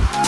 Bye.